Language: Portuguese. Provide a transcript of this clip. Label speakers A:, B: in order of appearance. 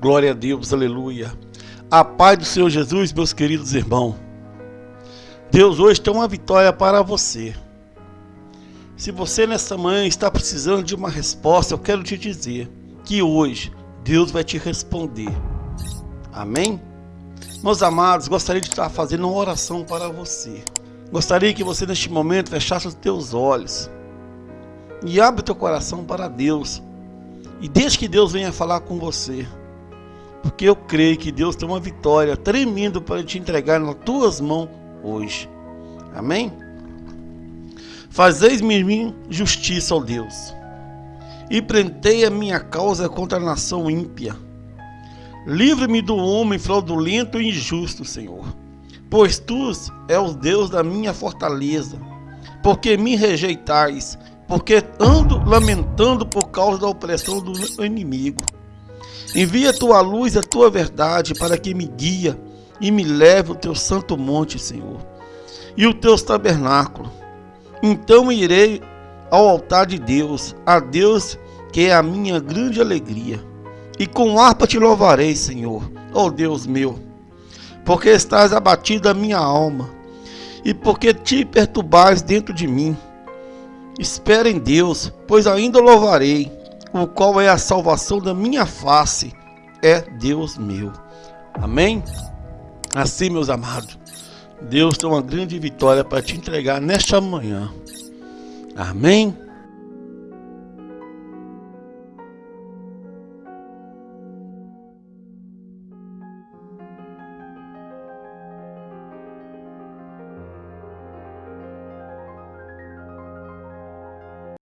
A: Glória a Deus, aleluia. A paz do Senhor Jesus, meus queridos irmãos. Deus hoje tem uma vitória para você. Se você nessa manhã está precisando de uma resposta, eu quero te dizer que hoje Deus vai te responder. Amém? Meus amados, gostaria de estar fazendo uma oração para você. Gostaria que você neste momento fechasse os teus olhos e abra o teu coração para Deus. E deixe que Deus venha falar com você. Porque eu creio que Deus tem uma vitória tremenda para te entregar nas tuas mãos hoje. Amém? Fazeis-me mim justiça, ó Deus, e prendei a minha causa contra a nação ímpia. Livre-me do homem fraudulento e injusto, Senhor, pois tu és o Deus da minha fortaleza. Porque me rejeitais, porque ando lamentando por causa da opressão do inimigo. Envia a tua luz a tua verdade para que me guia e me leve ao teu santo monte, Senhor, e o teu tabernáculo. Então irei ao altar de Deus, a Deus que é a minha grande alegria. E com harpa te louvarei, Senhor, ó oh Deus meu, porque estás abatido a minha alma, e porque te perturbais dentro de mim. Espera em Deus, pois ainda louvarei o qual é a salvação da minha face, é Deus meu. Amém? Assim, meus amados, Deus tem uma grande vitória para te entregar nesta manhã. Amém?